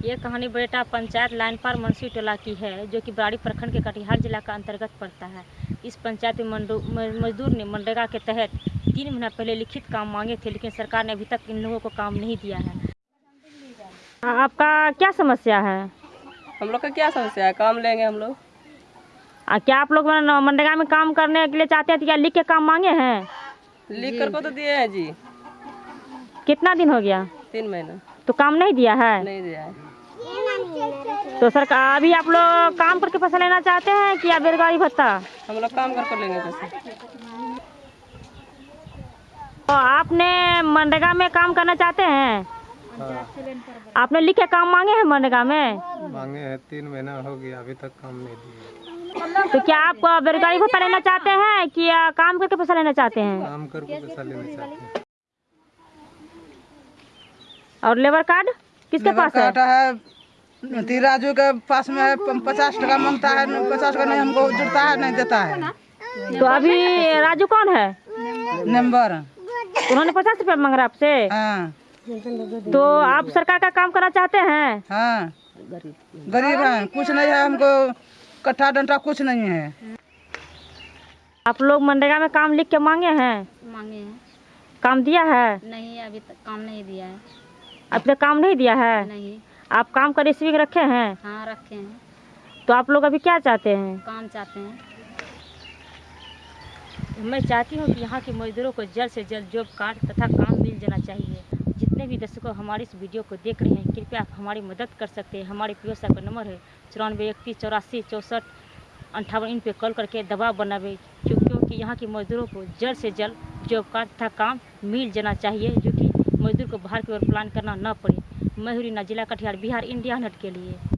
ये कहानी बेटा पंचायत लाइन पर मनसी टोला की है जो कि बराड़ी प्रखंड के कटिहार जिला का अंतर्गत पड़ता है। इस पंचायत में मजदूर ने मनरेगा के तहत तीन महीना पहले लिखित काम मांगे थे लेकिन सरकार ने अभी तक इन लोगों को काम नहीं दिया है। आपका क्या समस्या है? हम लोग का क्या समस्या है? काम लेंगे हम लोग। क्या आप लोग मनरेगा में काम करने के लिए चाहते हैं क्या लिख के काम मांगे हैं? लिख कर को तो दिए हैं जी। कितना दिन हो गया? तीन महीना। तो काम नहीं दिया है? नहीं दिया है। तो सरकार अभी आप लोग काम करके पैसा लेना चाहते हैं कि या बेरोजगारी भत्ता? हम लोग काम कर कर लेंगे पैसे। तो आपने मनरेगा में काम करना चाहते हैं? हाँ। आपने लिख के काम मांगे हैं मनरेगा में? मांगे हैं तीन महीना हो गया अभी तक काम नहीं दिए। तो क्या आप बेरोजगारी भत्ता लेना चाहते हैं कि या काम करके पैसा लेना चाहते हैं? काम करके पैसा लेना चाहते हैं। और लेबर कार्ड किसके पास है? है राजू के पास में है पचास टका माँगता है पचास टका नहीं हमको जुड़ता है नहीं देता है। तो अभी राजू कौन है? नंबर। उन्होंने पचास रुपया मांग रहा आपसे? हाँ। तो आप सरकार का काम करना चाहते हैं? हाँ। गरीब है कुछ नहीं है हमको कट्ठा डंटा कुछ नहीं है। आप लोग मनरेगा में काम लिख के मांगे हैं? मांगे हैं। काम दिया है? नहीं अभी तक काम नहीं दिया है। अब तक काम नहीं दिया है? नहीं। आप काम का रिसीव रखे हैं? हाँ रखे हैं। तो आप लोग अभी क्या चाहते हैं? काम चाहते हैं। मैं चाहती हूँ कि यहाँ के मजदूरों को जल्द से जल्द जॉब कार्ड तथा काम मिल जाना चाहिए। जितने भी दर्शकों हमारे इस वीडियो को देख रहे हैं कृपया आप हमारी मदद कर सकते हैं। हमारे पी का नंबर है चौरानवे इकतीस चौरासी चौंसठ अंठावन। इन पर कॉल करके दबाव बनावे क्यों- क्योंकि यहाँ के मजदूरों को जल्द से जल्द जॉब कार्ड तथा काम मिल जाना चाहिए जो कि मजदूर को बाहर की ओर प्लान करना न पड़े। मैं ना जिला कटिहार बिहार इंडिया नेट के लिए।